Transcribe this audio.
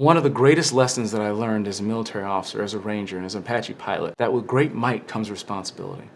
One of the greatest lessons that I learned as a military officer, as a ranger, and as an Apache pilot, that with great might comes responsibility.